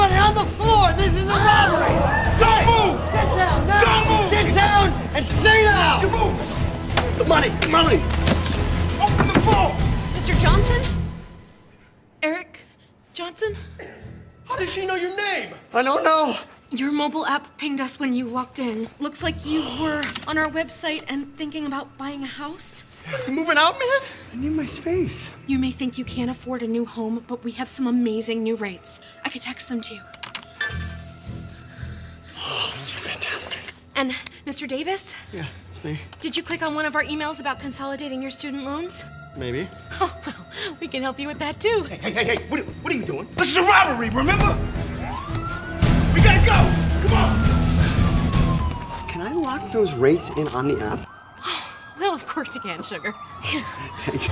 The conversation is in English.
Everybody on the floor! This is a robbery! Don't move! Get down now! Don't move! Get down and stay down! You move! The money! Money! Open the phone! Mr. Johnson? Eric Johnson? How does she know your name? I don't know. Your mobile app pinged us when you walked in. Looks like you were on our website and thinking about buying a house. You moving out, man? I need my space. You may think you can't afford a new home, but we have some amazing new rates. I could text them to you. Oh, those are fantastic. And Mr. Davis, Yeah, it's me. did you click on one of our emails about consolidating your student loans? Maybe. Oh, well, we can help you with that too. Hey, hey, hey, what, what are you doing? This is a robbery, remember? Lock those rates in on the app? Well, of course you can, sugar. Thanks.